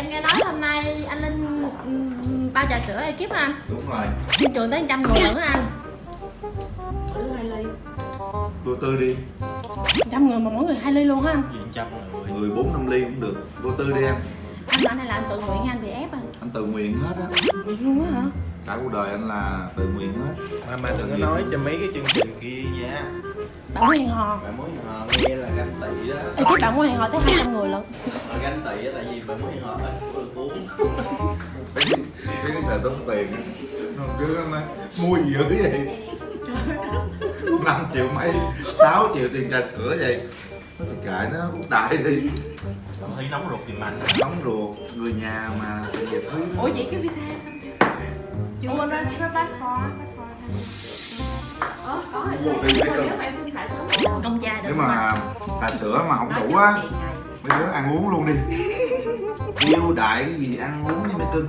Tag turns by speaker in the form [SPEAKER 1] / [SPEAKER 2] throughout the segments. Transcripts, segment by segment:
[SPEAKER 1] em nghe nói hôm nay anh Linh bao trà sữa ekip hả anh?
[SPEAKER 2] đúng rồi
[SPEAKER 1] Trên trường tới 100 người hả anh?
[SPEAKER 3] Mỗi đứa hai ly
[SPEAKER 2] vô tư đi
[SPEAKER 1] 100 người mà mỗi người hai ly luôn hả anh?
[SPEAKER 4] Diện trăm người
[SPEAKER 2] người bốn năm ly cũng được vô tư đi em
[SPEAKER 1] Anh bảo này là anh tự nguyện anh bị ép anh
[SPEAKER 2] anh tự nguyện hết á
[SPEAKER 1] Vậy luôn á hả?
[SPEAKER 2] Cả cuộc đời anh là tự nguyện hết.
[SPEAKER 4] Mà mà đừng có nói cho mấy cái chương trình kia nha.
[SPEAKER 1] Bạn muốn hẹn hò?
[SPEAKER 4] Bạn muốn hẹn hò nghe là ganh tị đó.
[SPEAKER 1] Ekip bạn muốn hẹn hò tới 200 người lận.
[SPEAKER 4] Mà ganh tị á tại vì bạn muốn hẹn hò ít có được uống
[SPEAKER 2] cái cái sợ tốn tiền á. Nó cứ nói, mua gì dữ vậy? 5 triệu mấy 6 triệu tiền trà sữa vậy. Nó thì kệ nó út đại đi.
[SPEAKER 4] Thấy nóng ruột tìm anh
[SPEAKER 2] nóng ruột người nhà mà về thứ.
[SPEAKER 1] Ủa chị cái visa xong chưa?
[SPEAKER 3] Chưa quên ra passport Passport Ờ, có rồi. Nếu mà em xin lại sớm.
[SPEAKER 1] Ông cha được
[SPEAKER 2] nếu mà trà sữa mà không đủ á mấy đứa ăn uống luôn đi. Kêu đại cái gì ăn uống đi mấy cưng.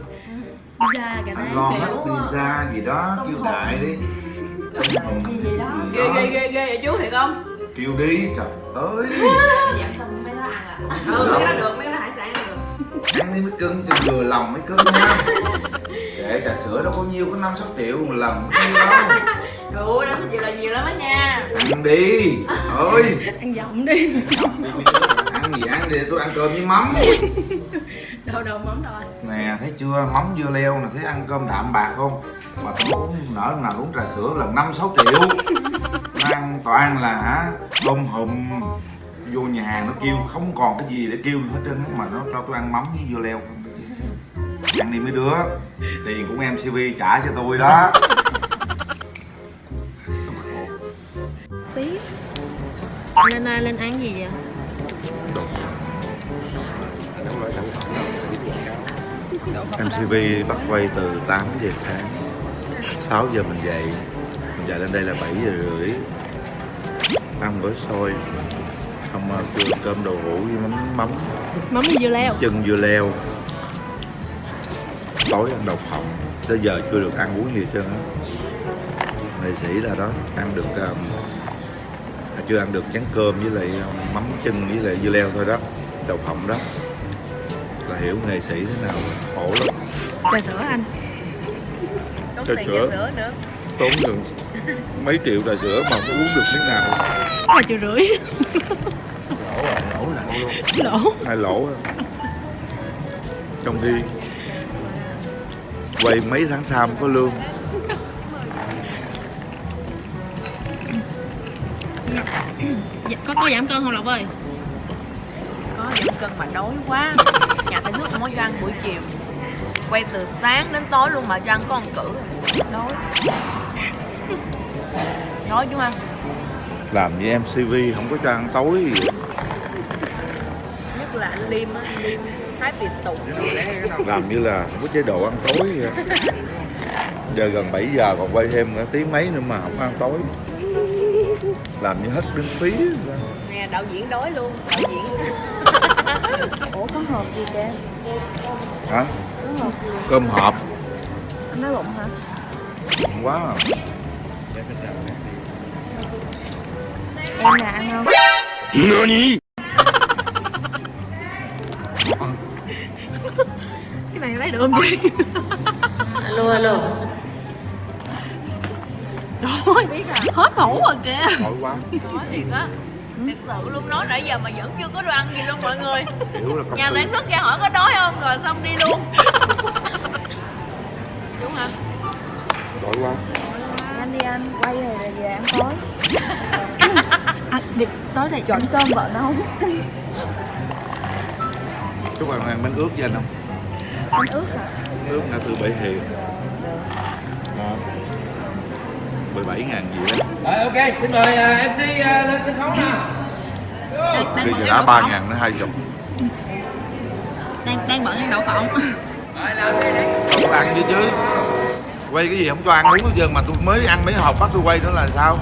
[SPEAKER 1] Cả
[SPEAKER 2] anh
[SPEAKER 1] đấy
[SPEAKER 2] lo hết
[SPEAKER 3] kiểu,
[SPEAKER 2] pizza gì đó kêu đại đi.
[SPEAKER 3] Gì gì đó? Ghê ghê ghê ghê vậy chú thiệt không?
[SPEAKER 2] kêu đi trời ơi.
[SPEAKER 3] Dạ tâm mấy đó ăn à. Ừ mấy cái đó được mấy cái đó hải sản được.
[SPEAKER 2] Ăn đi mấy cưng cho vừa lòng mấy cưng nha kệ trà sữa đâu có nhiêu có năm sáu triệu một lần có nhiêu đâu.
[SPEAKER 3] Đủ năm số triệu là nhiều lắm á nha.
[SPEAKER 2] Ăn đi. Ơi
[SPEAKER 1] Ăn giọng đi.
[SPEAKER 2] Ăn gì ăn đi tôi ăn cơm với mắm.
[SPEAKER 1] Đâu đâu mắm đâu anh.
[SPEAKER 2] Nè thấy chưa? Mắm dưa leo nè thấy ăn cơm đạm bạc không? Mà tôi uống nở nào uống trà sữa lần năm sáu triệu. Nó ăn toàn là hả tôm hùm vô nhà hàng nó kêu không còn cái gì để kêu nữa hết trơn á, mà nó cho tôi ăn mắm với dưa leo. không ăn đi mấy đứa. Tiền cũng em cv trả cho tôi đó.
[SPEAKER 1] Tí. Lên ơi, lên ăn gì vậy?
[SPEAKER 2] MCV bắt quay từ 8 giờ sáng. 6 giờ mình dậy Mình dậy lên đây là 7 giờ rưỡi. Ăn gói xôi. Xong uh, cơm, đồ hũ với mắm mắm.
[SPEAKER 1] Mắm dưa leo.
[SPEAKER 2] Chân dưa leo Tối ăn đậu phộng Tới giờ chưa được ăn uống gì hết trơn á. Nghệ sĩ là đó Ăn được um, Chưa ăn được chén cơm với lại um, mắm chân với lại dưa leo thôi đó. Đậu phộng đó. Là hiểu nghệ sĩ thế nào khổ lắm.
[SPEAKER 1] Trà sữa anh.
[SPEAKER 3] Tốn
[SPEAKER 2] Trà sữa.
[SPEAKER 3] sữa nữa.
[SPEAKER 2] Tốn gần mấy triệu trà sữa mà không uống được miếng nào.
[SPEAKER 1] Ba triệu rưỡi.
[SPEAKER 4] Lỗ rồi, lỗ luôn.
[SPEAKER 1] Lỗ.
[SPEAKER 2] Hai lỗ á. trong khi quay mấy tháng sau mới có lương
[SPEAKER 1] Dạ, Có có giảm cân không Lộc ơi?
[SPEAKER 3] Có giảm cân mà đói quá Nhà sản xuất không có cho ăn buổi chiều Quay từ sáng đến tối luôn mà cho ăn có ăn cử Đói Đói đúng không?
[SPEAKER 2] làm như em cv không có cho ăn tối gì.
[SPEAKER 3] Nhất là anh Liêm á, anh Liêm Thái Việt Tùng
[SPEAKER 2] làm như là không có chế độ ăn tối vậy giờ gần 7 giờ còn quay thêm nữa tiếng mấy nữa mà không ăn tối làm như hết miễn phí vậy.
[SPEAKER 3] Nè đạo diễn đói luôn Đạo diễn
[SPEAKER 1] Ủa có hộp gì kìa?
[SPEAKER 2] hả
[SPEAKER 1] Có hộp gì?
[SPEAKER 2] cơm hộp
[SPEAKER 1] Anh nói bụng hả?
[SPEAKER 2] không quá à.
[SPEAKER 1] Em là ăn không? Cái này lấy được không chị?
[SPEAKER 3] Alo alo
[SPEAKER 1] Rồi,
[SPEAKER 3] Biết à
[SPEAKER 1] hết khẩu rồi kìa.
[SPEAKER 2] Nổi quá.
[SPEAKER 3] Nói thiệt á Thiệt sự luôn nói nãy giờ mà vẫn chưa có đồ ăn gì luôn mọi người. Nhà sản xuất ra hỏi có đói không rồi xong đi luôn. Đúng hả?
[SPEAKER 2] nổi quá.
[SPEAKER 5] Anh đi anh quay rồi rồi về ăn tối.
[SPEAKER 1] À, đi, Tối này
[SPEAKER 5] chọn cơm vợ nấu
[SPEAKER 2] chúc bạn ăn bánh ướt với anh không?
[SPEAKER 5] Anh ướt hả?
[SPEAKER 2] Ướt ngã tư Bảy Hiền. Ngon 17 ngàn gì đó.
[SPEAKER 6] Rồi ok, xin mời à, MC à, lên sân khấu nào.
[SPEAKER 1] đang,
[SPEAKER 2] Khi
[SPEAKER 1] bận
[SPEAKER 2] thì
[SPEAKER 1] ăn
[SPEAKER 2] đã
[SPEAKER 1] đậu
[SPEAKER 2] 3
[SPEAKER 1] phộng
[SPEAKER 2] ngàn nó 20
[SPEAKER 1] đang, đang bận ăn đậu phộng
[SPEAKER 6] Rồi làm đi
[SPEAKER 2] Không ăn chứ chứ. Quay cái gì không cho ăn uống hết trơn mà tôi mới ăn mấy hộp bắt tôi quay nữa là sao?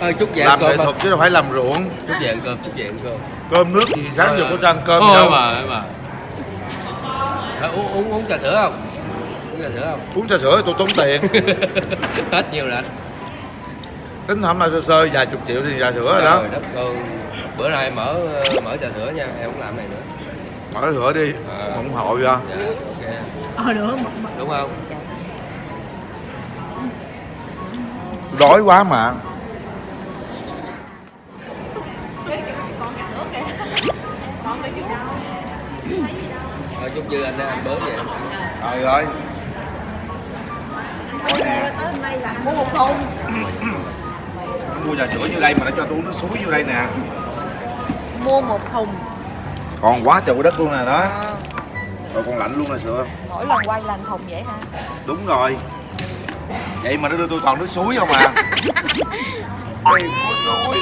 [SPEAKER 6] Thôi chút về
[SPEAKER 2] Làm nghệ thuật chứ đâu phải làm ruộng.
[SPEAKER 6] Chút về ăn cơm, chút về ăn cơm.
[SPEAKER 2] Cơm nước gì sáng giờ có cho ăn cơm đâu
[SPEAKER 6] mà, thôi mà. Uống, uống, uống trà sữa không? Uống trà sữa không?
[SPEAKER 2] Uống trà sữa thì tôi tốn tiền
[SPEAKER 6] Hết nhiều rồi anh.
[SPEAKER 2] Tính hôm nay sơ sơ vài chục triệu thì trà sữa rồi đó
[SPEAKER 6] đất ơi. Bữa nay mở mở trà sữa nha, em không làm này nữa.
[SPEAKER 2] Mở sữa đi
[SPEAKER 6] À.
[SPEAKER 2] Không ủng hộ cho
[SPEAKER 6] dạ ok
[SPEAKER 3] Ờ nữa
[SPEAKER 6] đúng không
[SPEAKER 2] đói quá mà
[SPEAKER 6] chút dư anh anh bớt vậy.
[SPEAKER 2] Coi nè.
[SPEAKER 5] Mua một thùng.
[SPEAKER 2] Mua trà sữa như đây mà nó cho tôi uống nước suối vô đây nè.
[SPEAKER 3] Mua một thùng.
[SPEAKER 2] Còn quá trời đất luôn nè đó. Rồi còn lạnh luôn nè sữa.
[SPEAKER 5] Mỗi lần quay làm thùng vậy hả?
[SPEAKER 2] đúng rồi. Vậy mà nó đưa tôi toàn nước suối không à? Ôi ôi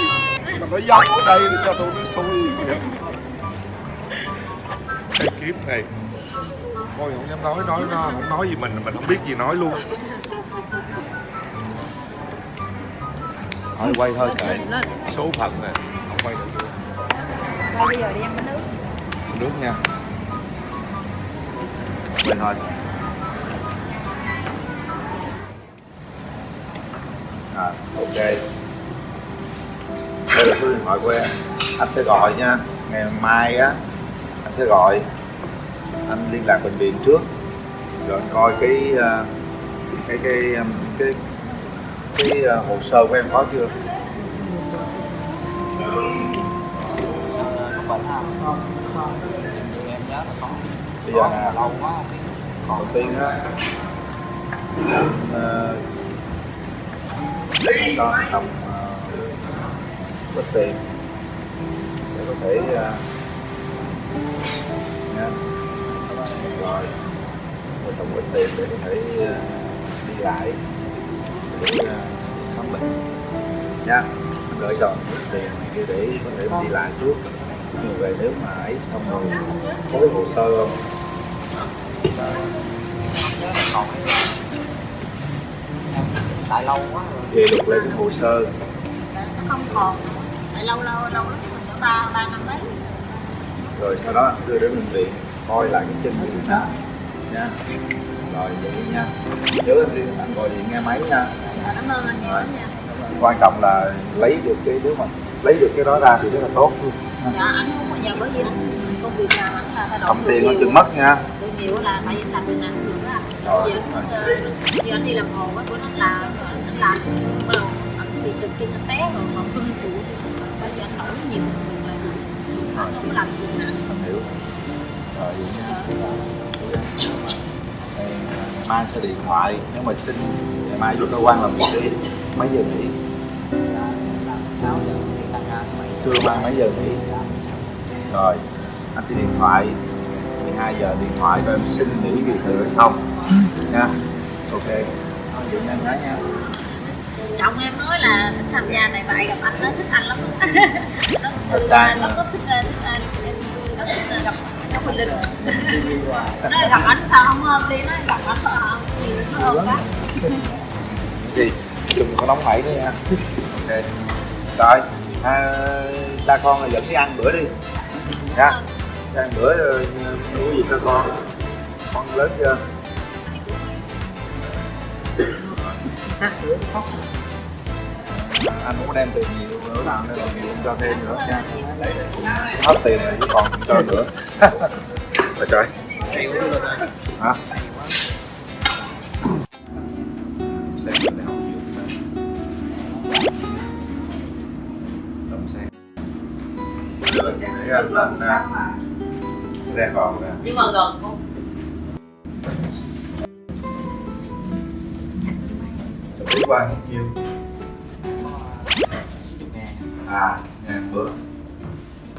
[SPEAKER 2] mà nó dốc ở đây để cho tôi nước suối. Kiếp này Ôi không dám nói nói nó không nói gì mình mình không biết gì nói luôn. Thôi quay thôi kệ. Số phận nè không quay được.
[SPEAKER 5] Quay bây giờ đi ăn bánh nước.
[SPEAKER 2] Nước nha. Quay thôi. À, ok. Đây là số điện thoại của em. Anh sẽ gọi nha. Ngày mai á anh sẽ gọi anh liên lạc bệnh viện trước rồi anh coi cái ờ, cái cái ờ, cái cái cái hồ sơ của em có chưa? Bây giờ nè đầu tiên á anh cho tầm tiền để có thể uh, nha rồi. Rồi tổng ít tiền để có thể đi lại để ờ, khám bệnh. Nha anh gửi cho ít tiền kia để có thể đi lại trước. Nhưng về nếu mà ấy xong rồi có cái hồ sơ không?
[SPEAKER 7] Tại lâu quá rồi.
[SPEAKER 2] Thì lục lại cái hồ sơ.
[SPEAKER 5] Nó không còn. Tại lâu lâu lâu lắm Mình có ba ba năm mấy.
[SPEAKER 2] Rồi sau đó anh sẽ đưa đến bệnh viện coi lại cái chân của ta nha rồi vậy nha. Nhớ anh liên anh gọi điện nghe máy nha.
[SPEAKER 5] Cảm ơn anh nhiều
[SPEAKER 2] Rồi.
[SPEAKER 5] lắm nha.
[SPEAKER 2] Quan trọng là lấy được cái nếu mà lấy được cái đó ra thì rất là tốt. Luôn
[SPEAKER 5] Dạ anh không bao giờ bởi vì anh công việc làm anh là thay đổi
[SPEAKER 2] cầm
[SPEAKER 5] được
[SPEAKER 2] tiền nó chừng mất nha.
[SPEAKER 5] Được nhiều là tại vì anh làm bên anh được á.
[SPEAKER 2] Rồi,
[SPEAKER 5] Giờ
[SPEAKER 2] rồi.
[SPEAKER 5] anh đi làm hồ á bữa nó làm rồi anh làm. Bắt đầu anh bị trật chân anh té rồi còn xuân phụ bây giờ anh đổi nhiều việc là gì anh không có làm việc nặng
[SPEAKER 2] anh hiểu rồi mai sẽ điện thoại. Nếu mà xin ngày mai vô cơ quan làm việc đi. Mấy giờ nghỉ? Trưa mai mấy giờ nghỉ? Rồi anh sẽ điện thoại. 12 giờ điện thoại rồi em xin nghỉ việc được hay không? Nha. Ok. Vậy nha em gái nha.
[SPEAKER 5] Chồng em nói là thích tham gia này vậy gặp anh nó thích anh lắm. Nó từ nó thích thích anh. Em nó thích gặp nó mình linh nó gặp anh sao không ôm đi nó gặp anh sao không thì nó ôm quá.
[SPEAKER 2] Gì? Đừng có nóng nảy nữa nha. Ok. Rồi à, ba con là dẫn đi ăn bữa đi. Nha. Đi ăn bữa rồi mua gì cho con? Con lớn chưa anh cũng đem tiền nhiều nữa nào nên là nhiều cho thêm nữa nha. Hết tiền rồi chứ còn cho nữa. Trời trời. Hả? Xem mình học nhiều Đậm xem để anh lên xe còn nè.
[SPEAKER 5] Nhưng mà gần không?
[SPEAKER 2] Qua bao nhiêu à ngàn bữa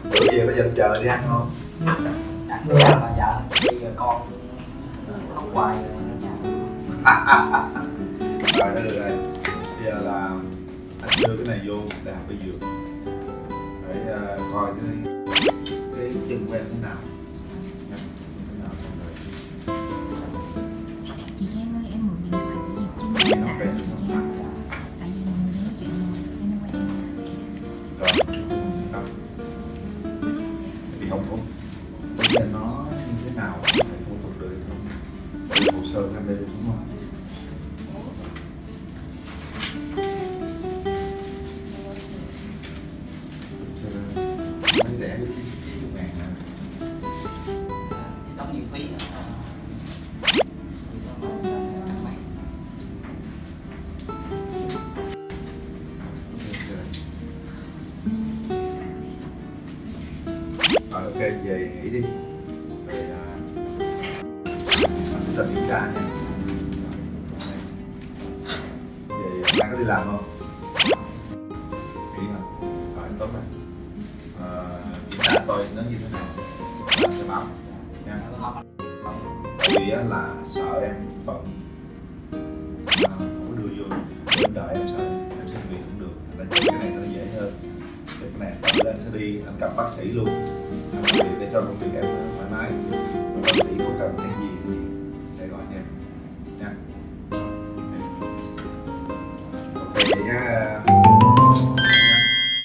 [SPEAKER 2] bữa về có dần chờ đi ăn không?
[SPEAKER 7] Đi ăn mà vợ bây giờ con không hoài rồi ở nhà.
[SPEAKER 2] Rồi nó được rồi. Bây giờ là anh đưa cái này vô đại học y dược để ờ, coi cái cái chân em thế nào. Rồi.
[SPEAKER 8] Chị Trang ơi em mượn điện thoại của Diệp Trinh
[SPEAKER 2] mới rẻ với chín ngàn nè
[SPEAKER 7] đóng nhiều phí
[SPEAKER 2] Rồi ok về nghỉ đi Rồi à, anh sẽ cho kiểm tra nha Về đang có đi làm không? Tôi nó như thế nào? Anh sẽ báo nha. Vì á, là sợ em bận. Mà không có đưa vô. Em đợi em sợ em sẽ việc không được. Thành ra cái này nó dễ hơn. Cái này anh sẽ đi, anh gặp bác sĩ luôn. Để cho công việc em thoải mái. Bác sĩ có cần cái gì thì sẽ gọi cho em.